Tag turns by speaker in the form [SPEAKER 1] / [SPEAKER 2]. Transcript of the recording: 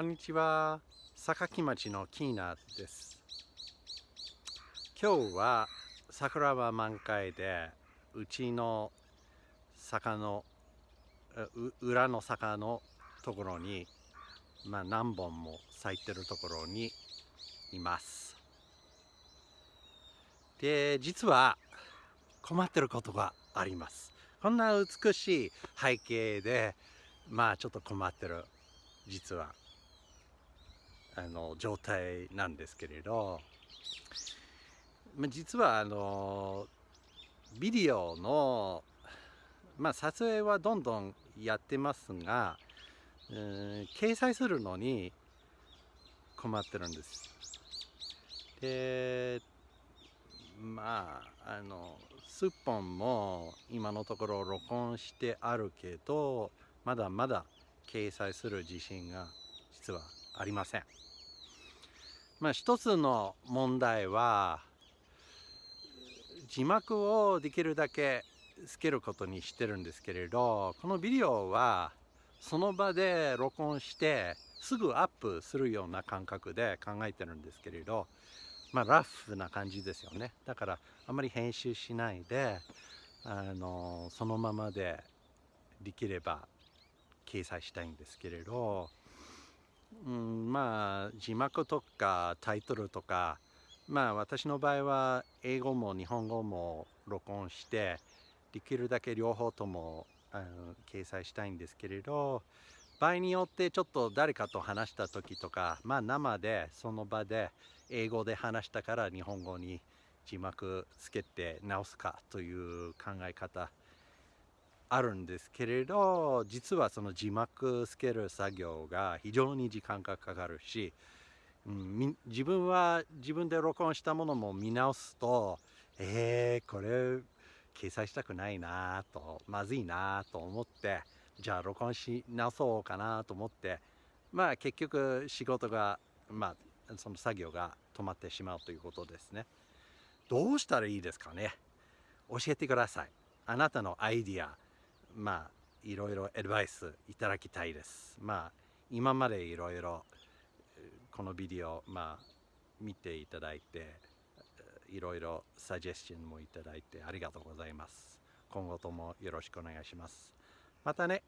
[SPEAKER 1] こんにちは。榊町のキーナです。今日は桜は満開でうちの坂の裏の坂のところに、まあ、何本も咲いてるところにいます。で実は困ってることがあります。こんな美しい背景でまあちょっと困ってる実は。あの状態なんですけれど、まあ、実はあのビデオの、まあ、撮影はどんどんやってますが、うん、掲載するのに困ってるんです。でまああの数本も今のところ録音してあるけどまだまだ掲載する自信が実はありません。まあ一つの問題は字幕をできるだけつけることにしてるんですけれどこのビデオはその場で録音してすぐアップするような感覚で考えてるんですけれどまあラフな感じですよねだからあまり編集しないであのそのままでできれば掲載したいんですけれど、うん、まあ字幕とかタイトルとかまあ私の場合は英語も日本語も録音してできるだけ両方ともあの掲載したいんですけれど場合によってちょっと誰かと話した時とかまあ生でその場で英語で話したから日本語に字幕つけて直すかという考え方あるんですけれど実はその字幕つける作業が非常に時間がかかるし、うん、自分は自分で録音したものも見直すとえー、これ掲載したくないなとまずいなと思ってじゃあ録音し直そうかなと思ってまあ結局仕事がまあその作業が止まってしまうということですね。どうしたらいいですかね？教えてください。あなたのアイディアまあいろいろアドバイスいただきたいです。まあ今までいろいろこのビデオまあ見ていただいていろいろサジェスチョンもいただいてありがとうございます。今後ともよろしくお願いします。またね。